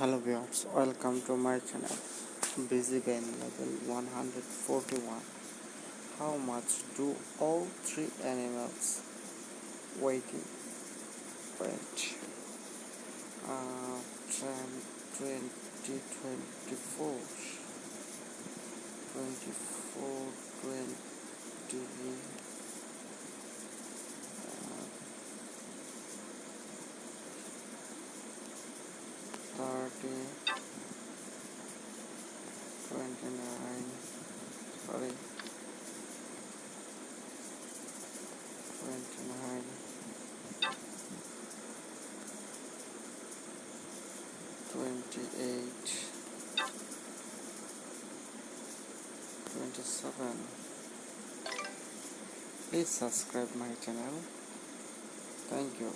hello viewers welcome to my channel. Busy gain level 141 how much do all three animals waiting wait uh 10 20 24 24 Thirty, twenty-nine, sorry twenty-nine, twenty-eight, twenty-seven. please subscribe my channel. Thank you.